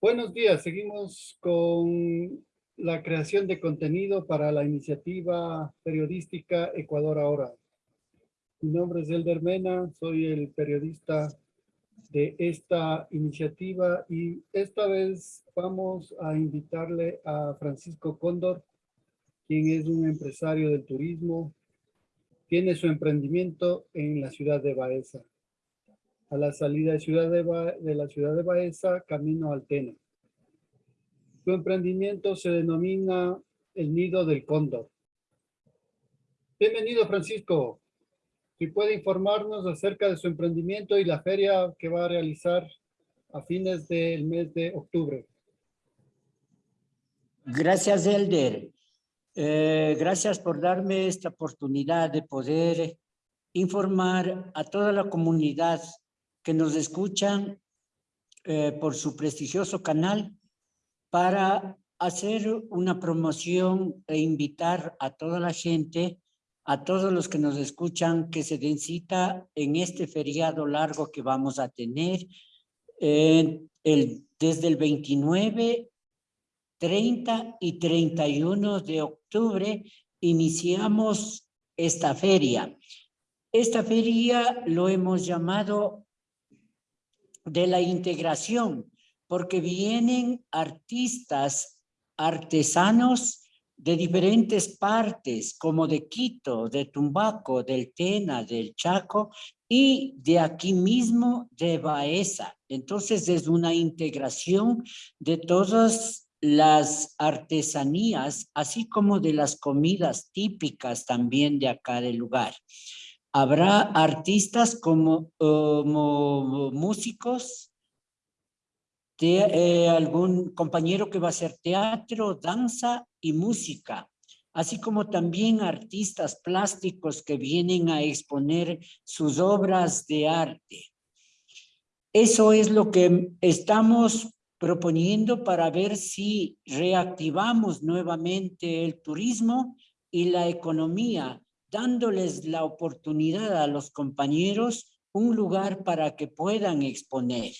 Buenos días, seguimos con la creación de contenido para la iniciativa periodística Ecuador Ahora. Mi nombre es Elder Mena, soy el periodista de esta iniciativa y esta vez vamos a invitarle a Francisco Cóndor, quien es un empresario del turismo, tiene su emprendimiento en la ciudad de Baeza a la salida de, ciudad de, la ciudad de Baeza, camino al Tena. Su emprendimiento se denomina El Nido del Cóndor. Bienvenido, Francisco. Si puede informarnos acerca de su emprendimiento y la feria que va a realizar a fines del mes de octubre. Gracias, Elder. Eh, gracias por darme esta oportunidad de poder informar a toda la comunidad que nos escuchan eh, por su prestigioso canal para hacer una promoción e invitar a toda la gente, a todos los que nos escuchan, que se den cita en este feriado largo que vamos a tener el, desde el 29, 30 y 31 de octubre iniciamos esta feria. Esta feria lo hemos llamado de la integración, porque vienen artistas, artesanos de diferentes partes, como de Quito, de Tumbaco, del Tena, del Chaco y de aquí mismo de Baeza. Entonces es una integración de todas las artesanías, así como de las comidas típicas también de acá del lugar. Habrá artistas como, músicos, eh, algún compañero que va a hacer teatro, danza y música, así como también artistas plásticos que vienen a exponer sus obras de arte. Eso es lo que estamos proponiendo para ver si reactivamos nuevamente el turismo y la economía dándoles la oportunidad a los compañeros un lugar para que puedan exponer.